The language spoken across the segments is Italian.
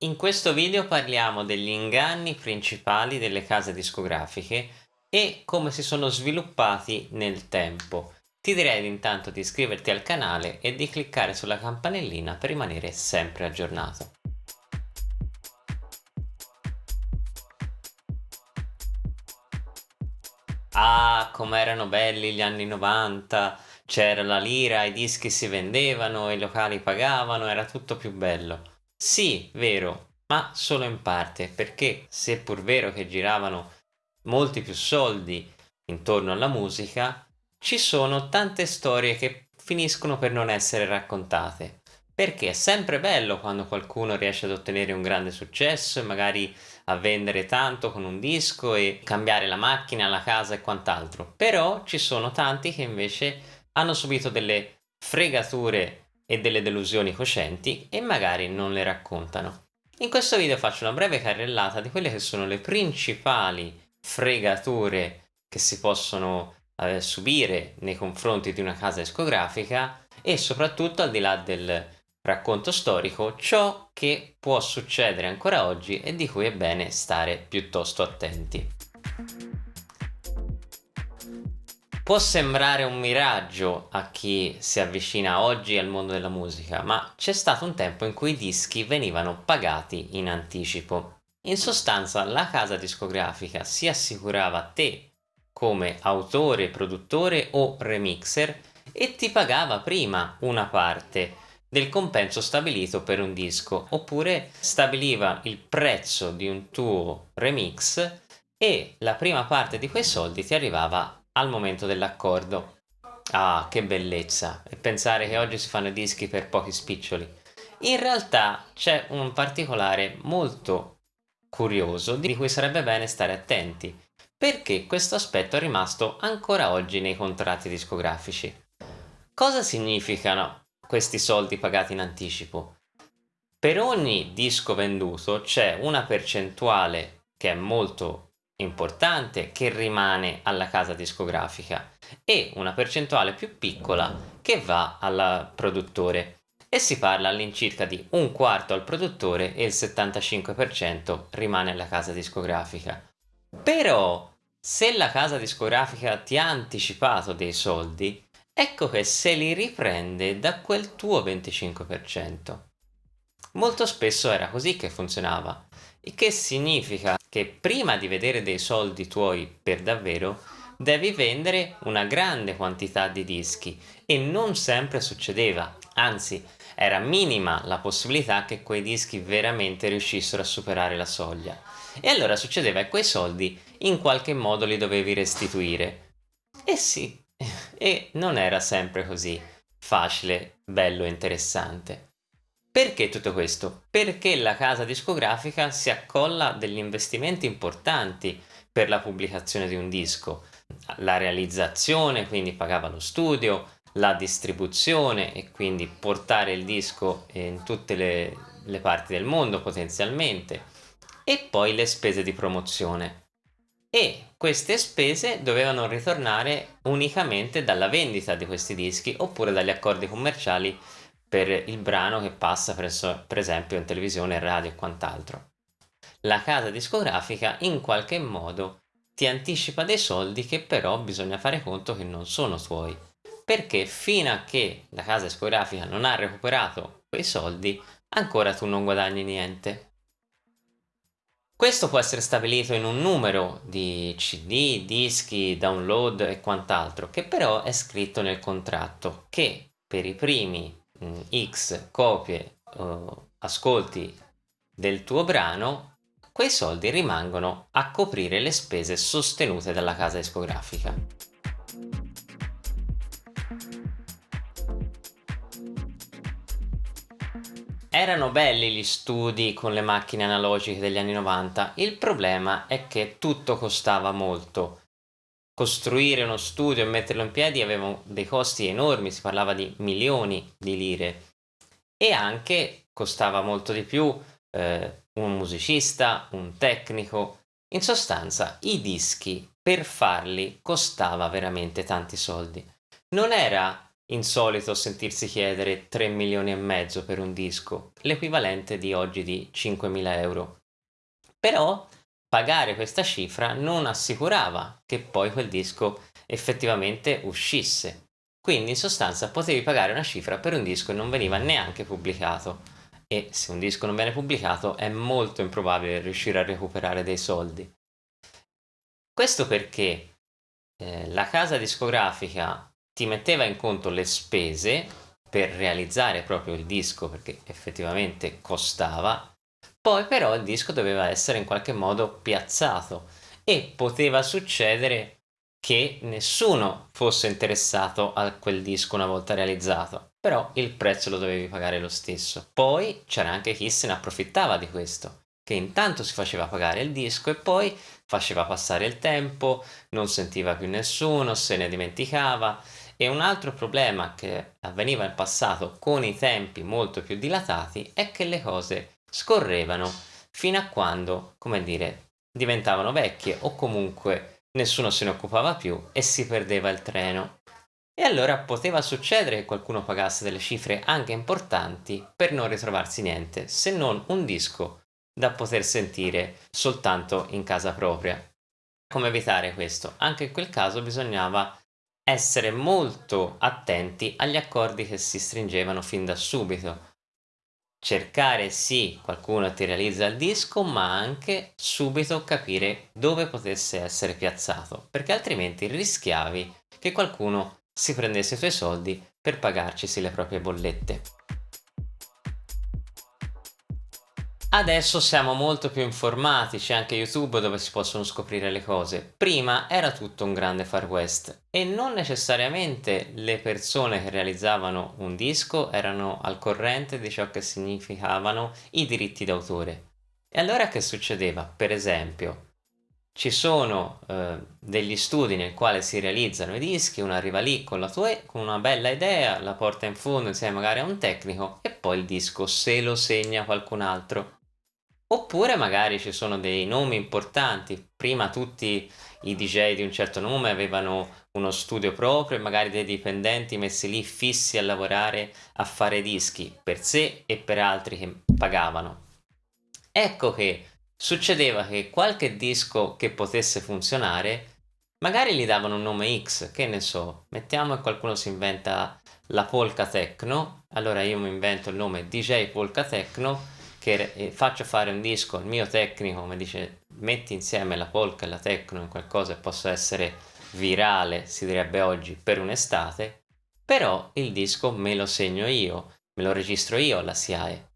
In questo video parliamo degli inganni principali delle case discografiche e come si sono sviluppati nel tempo. Ti direi intanto di iscriverti al canale e di cliccare sulla campanellina per rimanere sempre aggiornato. Ah, com'erano belli gli anni 90, c'era la lira, i dischi si vendevano, i locali pagavano, era tutto più bello. Sì, vero, ma solo in parte, perché seppur vero che giravano molti più soldi intorno alla musica, ci sono tante storie che finiscono per non essere raccontate. Perché è sempre bello quando qualcuno riesce ad ottenere un grande successo e magari a vendere tanto con un disco e cambiare la macchina, la casa e quant'altro. Però ci sono tanti che invece hanno subito delle fregature e delle delusioni coscienti e magari non le raccontano. In questo video faccio una breve carrellata di quelle che sono le principali fregature che si possono eh, subire nei confronti di una casa discografica e soprattutto al di là del racconto storico ciò che può succedere ancora oggi e di cui è bene stare piuttosto attenti. Può sembrare un miraggio a chi si avvicina oggi al mondo della musica, ma c'è stato un tempo in cui i dischi venivano pagati in anticipo. In sostanza la casa discografica si assicurava te come autore, produttore o remixer e ti pagava prima una parte del compenso stabilito per un disco oppure stabiliva il prezzo di un tuo remix e la prima parte di quei soldi ti arrivava al momento dell'accordo. Ah, che bellezza! E pensare che oggi si fanno dischi per pochi spiccioli. In realtà c'è un particolare molto curioso di cui sarebbe bene stare attenti, perché questo aspetto è rimasto ancora oggi nei contratti discografici. Cosa significano questi soldi pagati in anticipo? Per ogni disco venduto c'è una percentuale che è molto importante che rimane alla casa discografica e una percentuale più piccola che va al produttore e si parla all'incirca di un quarto al produttore e il 75% rimane alla casa discografica. Però se la casa discografica ti ha anticipato dei soldi, ecco che se li riprende da quel tuo 25%. Molto spesso era così che funzionava, il che significa che prima di vedere dei soldi tuoi per davvero devi vendere una grande quantità di dischi e non sempre succedeva, anzi era minima la possibilità che quei dischi veramente riuscissero a superare la soglia. E allora succedeva che quei soldi in qualche modo li dovevi restituire. E sì, e non era sempre così facile, bello e interessante. Perché tutto questo? Perché la casa discografica si accolla degli investimenti importanti per la pubblicazione di un disco. La realizzazione, quindi pagava lo studio, la distribuzione e quindi portare il disco in tutte le, le parti del mondo potenzialmente e poi le spese di promozione. E queste spese dovevano ritornare unicamente dalla vendita di questi dischi oppure dagli accordi commerciali per il brano che passa presso, per esempio in televisione, radio e quant'altro. La casa discografica in qualche modo ti anticipa dei soldi che però bisogna fare conto che non sono tuoi, perché fino a che la casa discografica non ha recuperato quei soldi, ancora tu non guadagni niente. Questo può essere stabilito in un numero di CD, dischi, download e quant'altro, che però è scritto nel contratto, che per i primi Mm, x copie o ascolti del tuo brano, quei soldi rimangono a coprire le spese sostenute dalla casa discografica. Erano belli gli studi con le macchine analogiche degli anni 90, il problema è che tutto costava molto costruire uno studio e metterlo in piedi aveva dei costi enormi, si parlava di milioni di lire e anche costava molto di più eh, un musicista, un tecnico. In sostanza i dischi per farli costava veramente tanti soldi. Non era insolito sentirsi chiedere 3 milioni e mezzo per un disco, l'equivalente di oggi di 5.000 euro. Però pagare questa cifra non assicurava che poi quel disco effettivamente uscisse. Quindi in sostanza potevi pagare una cifra per un disco e non veniva neanche pubblicato. E se un disco non viene pubblicato è molto improbabile riuscire a recuperare dei soldi. Questo perché eh, la casa discografica ti metteva in conto le spese per realizzare proprio il disco perché effettivamente costava poi però il disco doveva essere in qualche modo piazzato e poteva succedere che nessuno fosse interessato a quel disco una volta realizzato, però il prezzo lo dovevi pagare lo stesso. Poi c'era anche chi se ne approfittava di questo, che intanto si faceva pagare il disco e poi faceva passare il tempo, non sentiva più nessuno, se ne dimenticava. E un altro problema che avveniva in passato con i tempi molto più dilatati è che le cose scorrevano fino a quando, come dire, diventavano vecchie o comunque nessuno se ne occupava più e si perdeva il treno. E allora poteva succedere che qualcuno pagasse delle cifre anche importanti per non ritrovarsi niente, se non un disco da poter sentire soltanto in casa propria. Come evitare questo? Anche in quel caso bisognava essere molto attenti agli accordi che si stringevano fin da subito, cercare sì qualcuno ti realizza il disco ma anche subito capire dove potesse essere piazzato perché altrimenti rischiavi che qualcuno si prendesse i tuoi soldi per pagarcisi le proprie bollette. Adesso siamo molto più informati, c'è anche YouTube dove si possono scoprire le cose. Prima era tutto un grande far west e non necessariamente le persone che realizzavano un disco erano al corrente di ciò che significavano i diritti d'autore. E allora che succedeva? Per esempio, ci sono eh, degli studi nel quale si realizzano i dischi, uno arriva lì con, la tua, con una bella idea, la porta in fondo insieme magari a un tecnico e poi il disco se lo segna qualcun altro Oppure magari ci sono dei nomi importanti, prima tutti i DJ di un certo nome avevano uno studio proprio e magari dei dipendenti messi lì fissi a lavorare a fare dischi per sé e per altri che pagavano. Ecco che succedeva che qualche disco che potesse funzionare magari gli davano un nome X, che ne so, mettiamo che qualcuno si inventa la polka techno, allora io mi invento il nome DJ polka techno che faccio fare un disco al mio tecnico mi dice metti insieme la polka e la techno in qualcosa e possa essere virale si direbbe oggi per un'estate però il disco me lo segno io me lo registro io alla SIAE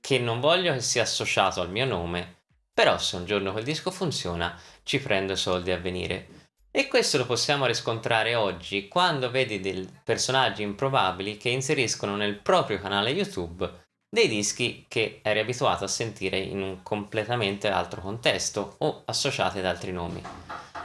che non voglio che sia associato al mio nome però se un giorno quel disco funziona ci prendo soldi a venire e questo lo possiamo riscontrare oggi quando vedi dei personaggi improbabili che inseriscono nel proprio canale YouTube dei dischi che eri abituato a sentire in un completamente altro contesto o associati ad altri nomi.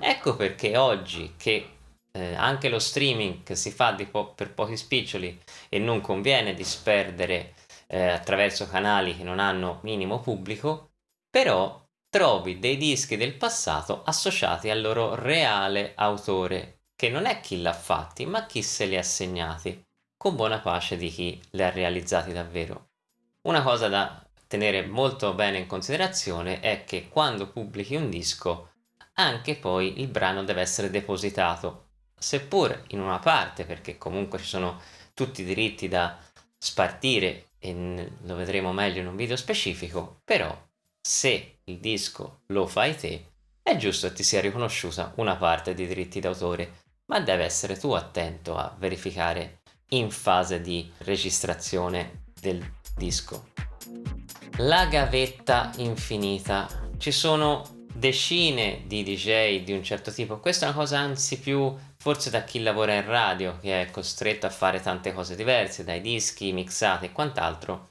Ecco perché oggi che eh, anche lo streaming si fa po per pochi spiccioli e non conviene disperdere eh, attraverso canali che non hanno minimo pubblico, però trovi dei dischi del passato associati al loro reale autore, che non è chi l'ha fatti, ma chi se li ha segnati, con buona pace di chi li ha realizzati davvero. Una cosa da tenere molto bene in considerazione è che quando pubblichi un disco anche poi il brano deve essere depositato, seppur in una parte perché comunque ci sono tutti i diritti da spartire e lo vedremo meglio in un video specifico, però se il disco lo fai te è giusto che ti sia riconosciuta una parte di diritti d'autore, ma deve essere tu attento a verificare in fase di registrazione del disco. La gavetta infinita. Ci sono decine di DJ di un certo tipo. Questa è una cosa anzi più forse da chi lavora in radio, che è costretto a fare tante cose diverse, dai dischi, mixati e quant'altro,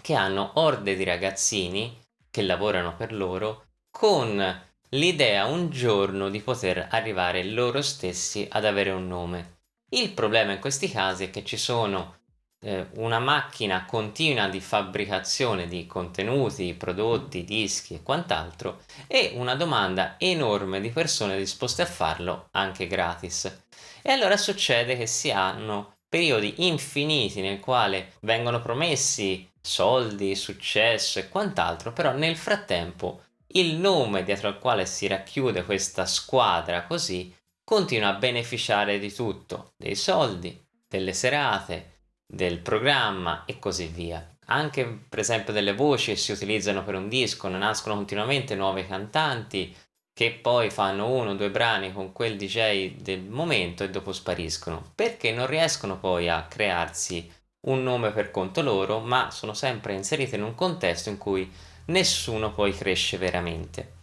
che hanno orde di ragazzini che lavorano per loro con l'idea un giorno di poter arrivare loro stessi ad avere un nome. Il problema in questi casi è che ci sono eh, una macchina continua di fabbricazione di contenuti, prodotti, dischi e quant'altro e una domanda enorme di persone disposte a farlo anche gratis. E allora succede che si hanno periodi infiniti nel quale vengono promessi soldi, successo e quant'altro, però nel frattempo il nome dietro al quale si racchiude questa squadra così continua a beneficiare di tutto, dei soldi, delle serate, del programma e così via. Anche per esempio delle voci che si utilizzano per un disco, ne nascono continuamente nuovi cantanti che poi fanno uno o due brani con quel DJ del momento e dopo spariscono, perché non riescono poi a crearsi un nome per conto loro, ma sono sempre inserite in un contesto in cui nessuno poi cresce veramente.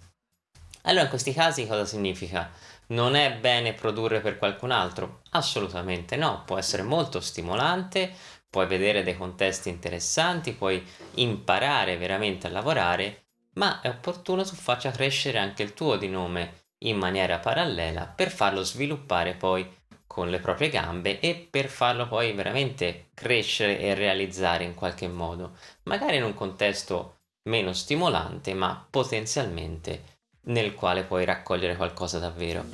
Allora in questi casi cosa significa? Non è bene produrre per qualcun altro? Assolutamente no, può essere molto stimolante, puoi vedere dei contesti interessanti, puoi imparare veramente a lavorare, ma è opportuno tu faccia crescere anche il tuo di nome in maniera parallela per farlo sviluppare poi con le proprie gambe e per farlo poi veramente crescere e realizzare in qualche modo, magari in un contesto meno stimolante ma potenzialmente nel quale puoi raccogliere qualcosa davvero.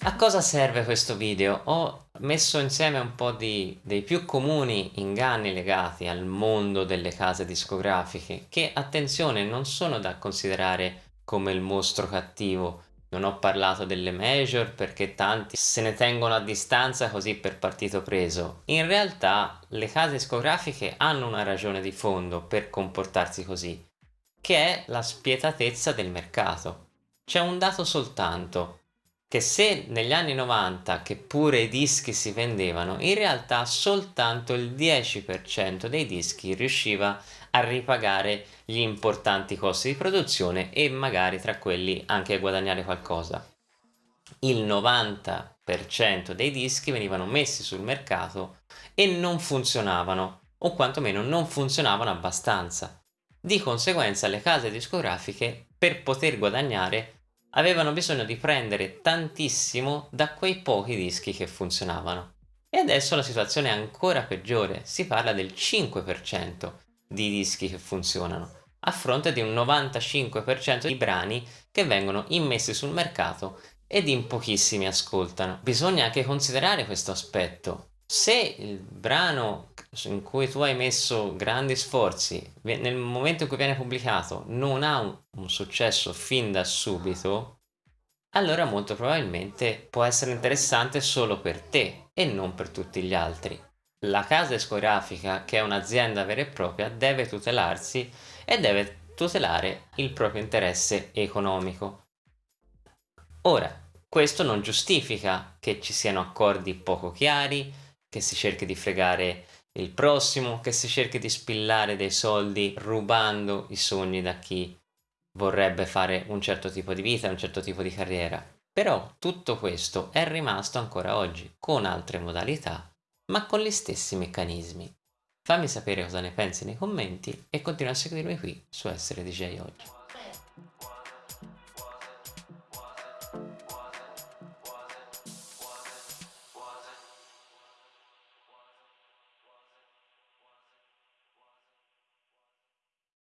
A cosa serve questo video? Ho messo insieme un po' di, dei più comuni inganni legati al mondo delle case discografiche che, attenzione, non sono da considerare come il mostro cattivo. Non ho parlato delle major perché tanti se ne tengono a distanza così per partito preso. In realtà le case discografiche hanno una ragione di fondo per comportarsi così, che è la spietatezza del mercato. C'è un dato soltanto, che se negli anni 90 che pure i dischi si vendevano, in realtà soltanto il 10% dei dischi riusciva a ripagare gli importanti costi di produzione e magari tra quelli anche a guadagnare qualcosa. Il 90% dei dischi venivano messi sul mercato e non funzionavano, o quantomeno non funzionavano abbastanza. Di conseguenza le case discografiche, per poter guadagnare, avevano bisogno di prendere tantissimo da quei pochi dischi che funzionavano. E adesso la situazione è ancora peggiore, si parla del 5% di dischi che funzionano, a fronte di un 95% di brani che vengono immessi sul mercato ed in pochissimi ascoltano. Bisogna anche considerare questo aspetto. Se il brano in cui tu hai messo grandi sforzi, nel momento in cui viene pubblicato, non ha un, un successo fin da subito, allora molto probabilmente può essere interessante solo per te e non per tutti gli altri. La casa discografica, che è un'azienda vera e propria, deve tutelarsi e deve tutelare il proprio interesse economico. Ora, questo non giustifica che ci siano accordi poco chiari, che si cerchi di fregare il prossimo che si cerchi di spillare dei soldi rubando i sogni da chi vorrebbe fare un certo tipo di vita, un certo tipo di carriera. Però tutto questo è rimasto ancora oggi, con altre modalità, ma con gli stessi meccanismi. Fammi sapere cosa ne pensi nei commenti e continua a seguirmi qui su Essere DJ Oggi.